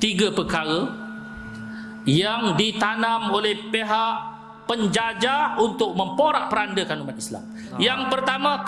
tiga perkara yang ditanam oleh pihak penjajah untuk memporak-perandakan umat Islam. Yang pertama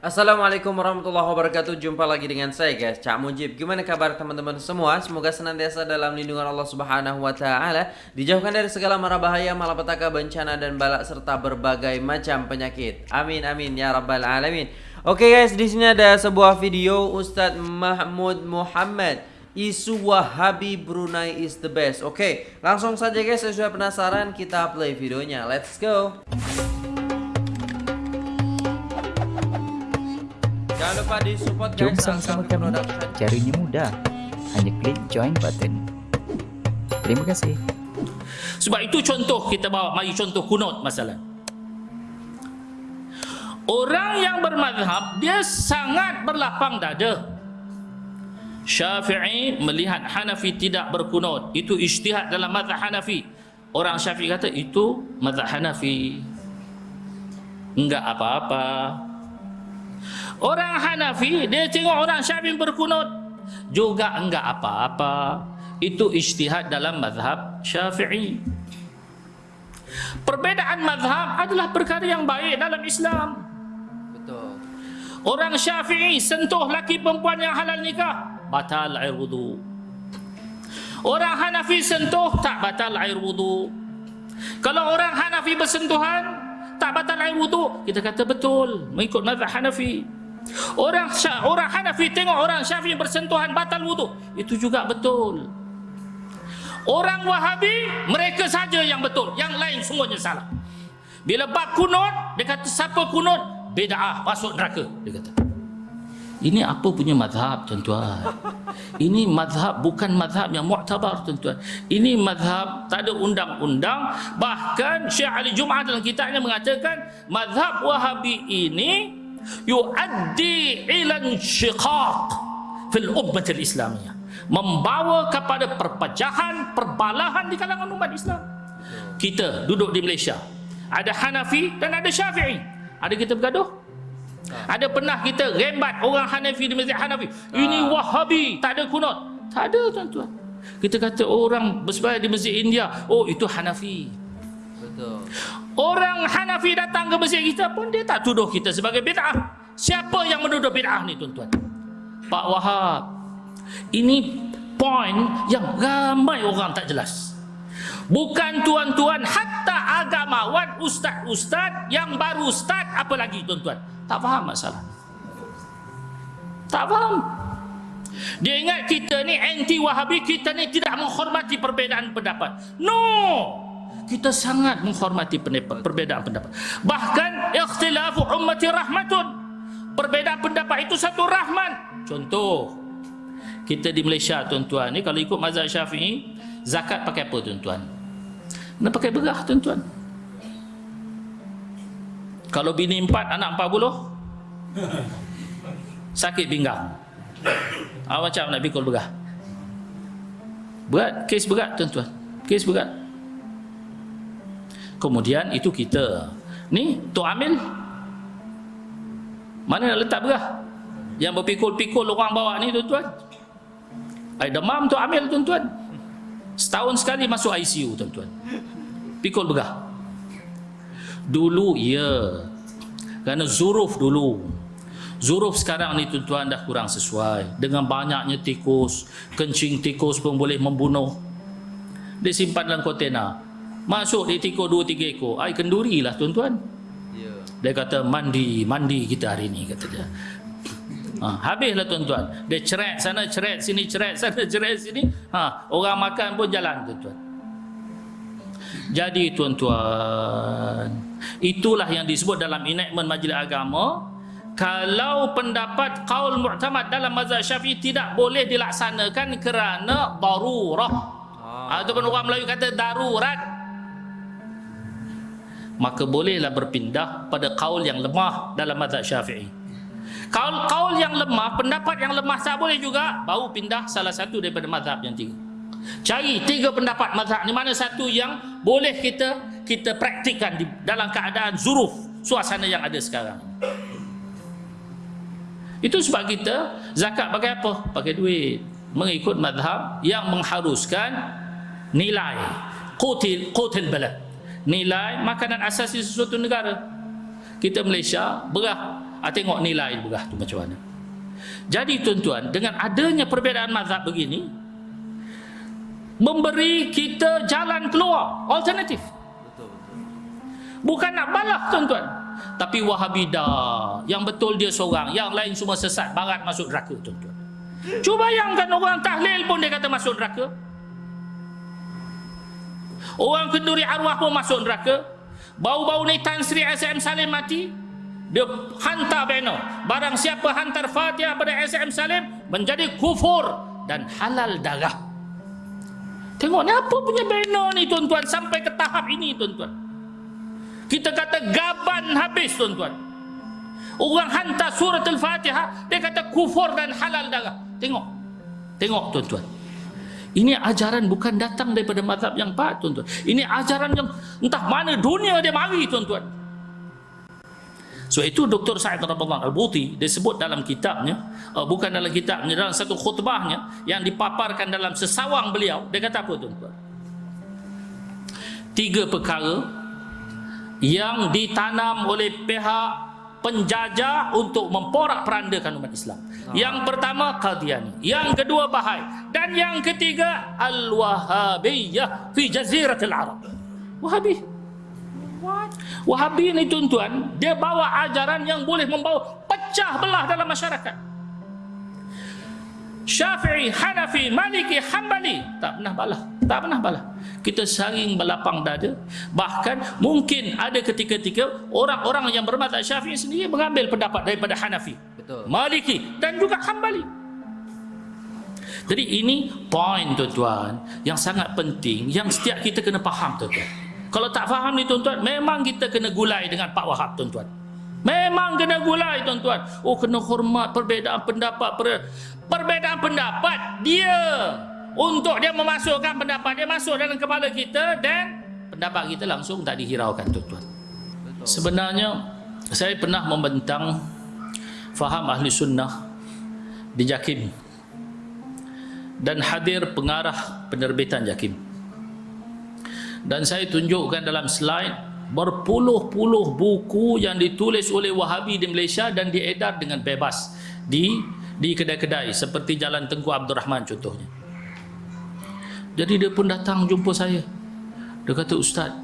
Assalamualaikum warahmatullahi wabarakatuh. Jumpa lagi dengan saya guys. Cak Mujib. Gimana kabar teman-teman semua? Semoga senantiasa dalam lindungan Allah subhanahu wa ta'ala. Dijauhkan dari segala mara bahaya Malapetaka, bencana dan balak Serta berbagai macam penyakit. Amin amin ya rabbal alamin. Oke okay guys di sini ada sebuah video Ustadz Mahmud Muhammad. Isu Wahabi Brunei is the best. Oke okay, langsung saja guys. Saya sudah penasaran. Kita play videonya. Let's go Jangan lupa di support Jom sama-sama kami. Caranya mudah. Hanya klik join button. Terima kasih. Sebab itu contoh kita bawa mari contoh kunut masalah. Orang yang bermadhab dia sangat berlapang dada. Syafi'i melihat Hanafi tidak berkunut. Itu ijtihad dalam mazhab Hanafi. Orang Syafi'i kata itu mazhab Hanafi. Enggak apa-apa. Orang Hanafi dia tengok orang Syafi'i berkunut juga enggak apa-apa. Itu ijtihad dalam mazhab Syafi'i. Perbedaan mazhab adalah perkara yang baik dalam Islam. Betul. Orang Syafi'i sentuh laki perempuan yang halal nikah, batal air wudu. Orang Hanafi sentuh tak batal air wudu. Kalau orang Hanafi bersentuhan tak batal air wudu, kita kata betul mengikut mazhab Hanafi. Orang orang Hanafi tengok orang Syafi'i bersentuhan batal wudu. Itu juga betul. Orang Wahabi mereka saja yang betul, yang lain semuanya salah. Bila bab kunut, dia kata siapa kunut bid'ah masuk neraka, dia kata. Ini apa punya mazhab tuan-tuan? Ini mazhab bukan mazhab yang mu'tabar tuan-tuan. Ini mazhab tak ada undang-undang. Bahkan Syekh Ali Jum'ah dalam kitabnya mengatakan mazhab Wahabi ini yuaddi ila insyiqaq fil ummah islamiyah membawa kepada perpecahan perbalahan di kalangan umat Islam. Kita duduk di Malaysia. Ada Hanafi dan ada Syafi'i. Ada kita bergaduh? Ada pernah kita rembat orang Hanafi di masjid Hanafi? Ini Wahabi tak ada kunut. Tak ada tuan-tuan. Kita kata orang bersembahyang di masjid India oh itu Hanafi Orang Hanafi datang ke masjid kita pun dia tak tuduh kita sebagai bid'ah. Siapa yang menuduh bid'ah ni tuan-tuan? Pak Wahab. Ini poin yang ramai orang tak jelas. Bukan tuan-tuan hatta agamawan ustaz-ustaz yang baru ustaz apa lagi tuan-tuan? Tak faham masalah. Tak faham. Dia ingat kita ni anti wahabi, kita ni tidak menghormati perbezaan pendapat. No! Kita sangat menghormati perbedaan pendapat. Bahkan ikhtilafu ummati rahmatun. Perbedaan pendapat itu satu rahmat. Contoh, kita di Malaysia tuan-tuan ni kalau ikut mazhab Syafi'i, zakat pakai apa tuan-tuan? Nak pakai berah tuan-tuan. Kalau bini empat, anak empat puluh, sakit pinggang. Ah, macam nak pikul berah. Berat, kes berat tuan-tuan. Kes berat kemudian itu kita. Ni Tok Amil mana nak letak berah? Yang berpikul-pikul orang bawa ni tuan-tuan. Ai demam Tok Amil tuan-tuan. Setahun sekali masuk ICU tuan-tuan. Pikul berah. Dulu ya. Kerana zuruf dulu. Zuruf sekarang ni tuan-tuan dah kurang sesuai. Dengan banyaknya tikus kencing tikus pun boleh membunuh. Disimpan dalam kontena Masuk di tiko dua tiga ekor. Ai kenduri lah tuan-tuan. Ya. Dia kata mandi, mandi kita hari ni kata dia. Ha, habislah tuan-tuan. Dia ceret sana ceret sini ceret sana ceret sini. Ha, orang makan pun jalan tuan-tuan. Jadi tuan-tuan, itulah yang disebut dalam enactment majlis agama kalau pendapat kaul mu'tamad dalam mazhab Syafi'i tidak boleh dilaksanakan kerana darurah. Ah. Ataupun orang Melayu kata darurat maka bolehlah berpindah pada kaul yang lemah dalam mazhab syafi'i kaul-kaul yang lemah pendapat yang lemah tak boleh juga baru pindah salah satu daripada mazhab yang tiga cari tiga pendapat mazhab ni mana satu yang boleh kita kita praktikkan di dalam keadaan zuruf suasana yang ada sekarang. Itu sebab kita zakat pakai apa? Pakai duit. Mengikut madhab yang mengharuskan nilai qutil qutil balad. Nilai makanan asasi sesuatu negara. Kita Malaysia berah. Ah, tengok nilai berah tu macam mana. Jadi tuan-tuan, dengan adanya perbezaan mazhab begini, memberi kita jalan keluar, alternatif. Bukan nak balas tuan-tuan. Tapi Wahabi dah. Yang betul dia seorang. Yang lain semua sesat. Barat masuk neraka tuan-tuan. Cuba bayangkan orang tahlil pun dia kata masuk neraka. Orang kenduri arwah pun masuk neraka. Bau-bau ni Tan Sri SM Salim mati. Dia hantar banner. Barang siapa hantar Fatihah pada SM Salim menjadi kufur dan halal darah. Tengok ni apa punya banner ni tuan-tuan sampai ke tahap ini tuan-tuan. Kita kata gaban habis tuan-tuan. Orang hantar surat Al-Fatihah, dia kata kufur dan halal darah. Tengok. Tengok tuan-tuan. Ini ajaran bukan datang daripada mazhab yang baik tuan-tuan. Ini ajaran yang entah mana dunia dia mari tuan-tuan. So itu Dr. Sa'id Rabballah Al-Buti disebut dalam kitabnya, uh, bukan dalam kitabnya, dalam satu khutbahnya yang dipaparkan dalam sesawang beliau, dia kata apa tuan-tuan? Tiga perkara yang ditanam oleh pihak penjajah untuk memporak-perandakan umat Islam. Yang pertama Qadiani, yang kedua Bahai, dan yang ketiga Al-Wahabiyah fi Jaziratul Arab. Wahabi. Wahabi ni tuan-tuan, dia bawa ajaran yang boleh membawa pecah belah dalam masyarakat. Syafi'i, Hanafi, Maliki, Hambali tak pernah balah, tak pernah balah. Kita saring berlapang dada. Bahkan mungkin ada ketika-ketika orang-orang yang bermadzhab Syafi'i sendiri mengambil pendapat daripada Hanafi, Betul. Maliki dan juga Hambali. Jadi ini poin tuan-tuan yang sangat penting yang setiap kita kena faham tuan-tuan. Kalau tak faham ni tuan-tuan, memang kita kena gulai dengan Pak Wahab tuan-tuan. Memang kena gulai tuan-tuan. Oh kena hormat perbezaan pendapat. Per, perbezaan pendapat dia untuk dia memasukkan pendapat dia masuk dalam kepala kita dan pendapat kita langsung tak dihiraukan tuan-tuan. Sebenarnya saya pernah membentang faham ahli sunnah di Jakim dan hadir pengarah penerbitan Jakim. Dan saya tunjukkan dalam slide berpuluh-puluh buku yang ditulis oleh Wahabi di Malaysia dan diedar dengan bebas di di kedai-kedai seperti Jalan Tengku Abdul Rahman contohnya. Jadi dia pun datang jumpa saya. Dia kata, Ustaz,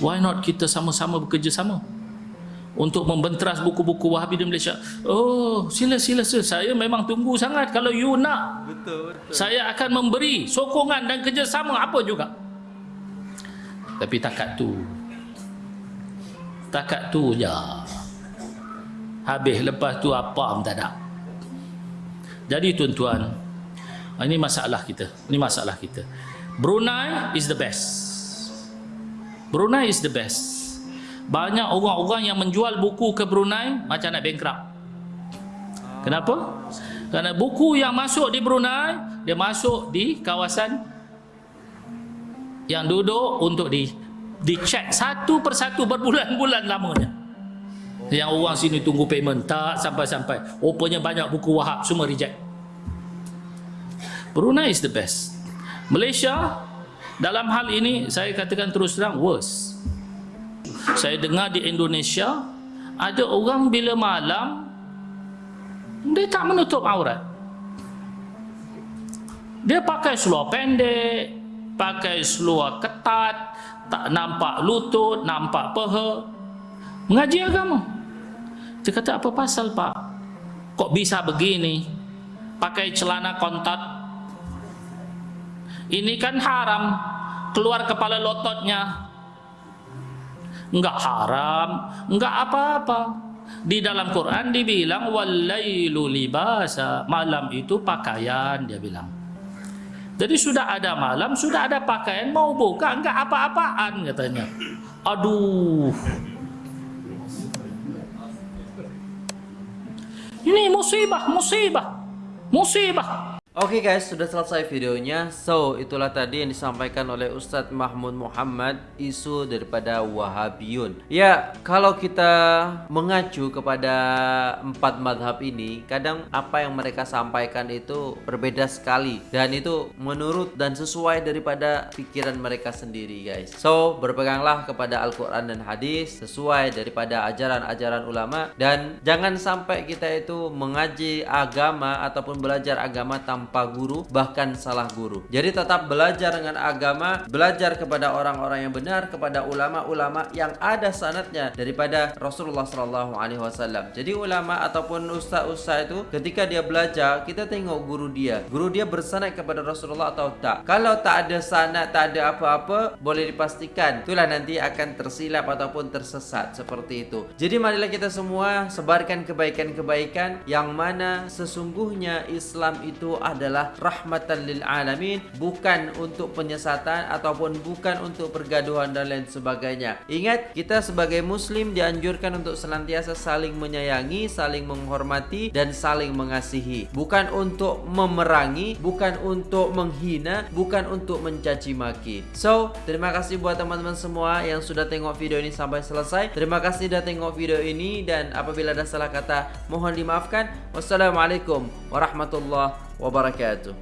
why not kita sama-sama bekerjasama untuk membenteras buku-buku Wahabi di Malaysia? Oh, sila, sila, sila. Saya memang tunggu sangat. Kalau you nak, Betul, betul. saya akan memberi sokongan dan kerjasama apa juga. Tapi takat tu. Takat tu je. Habis lepas tu apa pun tak ada. Jadi tuan-tuan, ini masalah kita. Ini masalah kita. Brunei is the best. Brunei is the best. Banyak orang-orang yang menjual buku ke Brunei macam nak bankrupt. Kenapa? Kerana buku yang masuk di Brunei, dia masuk di kawasan yang duduk untuk di dicek satu persatu berbulan-bulan lamanya. Yang orang sini tunggu payment tak sampai-sampai. Rupanya banyak buku Wahab semua reject. Brunei is the best. Malaysia dalam hal ini saya katakan terus terang worse. Saya dengar di Indonesia ada orang bila malam dia tak menutup aurat. Dia pakai seluar pendek, pakai seluar ketat, tak nampak lutut, nampak peha. Mengaji agama. Dia kata apa pasal pak? Kok bisa begini? Pakai celana kontat. Ini kan haram. Keluar kepala lototnya. Enggak haram, enggak apa-apa. Di dalam Quran dibilang walailu libasa. Malam itu pakaian dia bilang. Jadi sudah ada malam, sudah ada pakaian, mau buka enggak apa-apaan katanya. Aduh. Ini musibah, musibah. Musibah. Oke guys, sudah selesai videonya. So, itulah tadi yang disampaikan oleh Ustadz Mahmud Muhammad isu daripada Wahabiyun. Ya, kalau kita mengacu kepada empat madhab ini, kadang apa yang mereka sampaikan itu berbeda sekali dan itu menurut dan sesuai daripada pikiran mereka sendiri guys. So, berpeganglah kepada Al-Quran dan Hadis sesuai daripada ajaran-ajaran ulama dan jangan sampai kita itu mengaji agama ataupun belajar agama tanpa tanpa guru bahkan salah guru. Jadi tetap belajar dengan agama, belajar kepada orang-orang yang benar, kepada ulama-ulama yang ada sanatnya daripada Rasulullah sallallahu alaihi wasallam. Jadi ulama ataupun ustaz-ustaz itu ketika dia belajar, kita tengok guru dia. Guru dia bersanad kepada Rasulullah atau tak. Kalau tak ada sanad, tak ada apa-apa, boleh dipastikan itulah nanti akan tersilap ataupun tersesat seperti itu. Jadi marilah kita semua sebarkan kebaikan-kebaikan yang mana sesungguhnya Islam itu adalah rahmatan lil alamin bukan untuk penyesatan ataupun bukan untuk pergaduhan dan lain sebagainya. Ingat kita sebagai muslim dianjurkan untuk senantiasa saling menyayangi, saling menghormati dan saling mengasihi. Bukan untuk memerangi, bukan untuk menghina, bukan untuk mencaci maki. So, terima kasih buat teman-teman semua yang sudah tengok video ini sampai selesai. Terima kasih sudah tengok video ini dan apabila ada salah kata mohon dimaafkan. Wassalamualaikum warahmatullahi wabarakatuh.